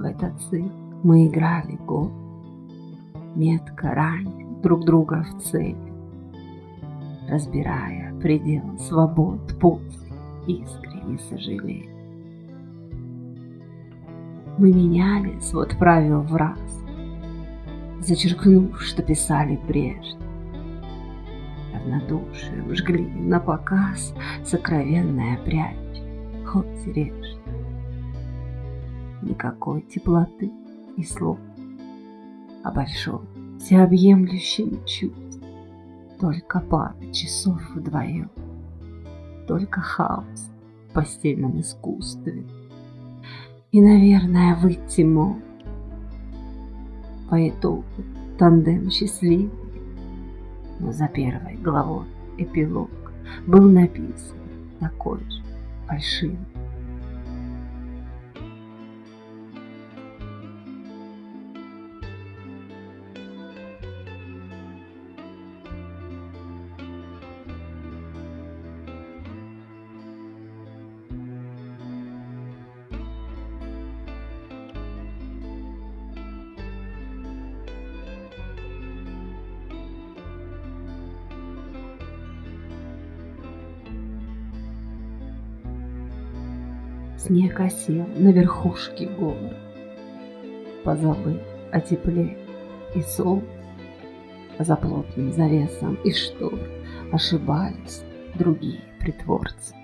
В этот цирк мы играли год, Метко ранив друг друга в цели, Разбирая предел свобод после искренне сожалея. Мы меняли свод правил в раз, Зачеркнув, что писали прежде. Равнодушием жгли на показ Сокровенная прядь, хоть режь. Никакой теплоты и слов, А большом, всеобъемлющем чувств, Только пара часов вдвоем, Только хаос в постельном искусстве. И, наверное, выйти мог по итогу тандем счастливый, но за первой главой эпилог был написан такой же фальшивый. Снег осел на верхушке гор, Позабыв о тепле и солнце, За плотным завесом и штор Ошибались другие притворцы.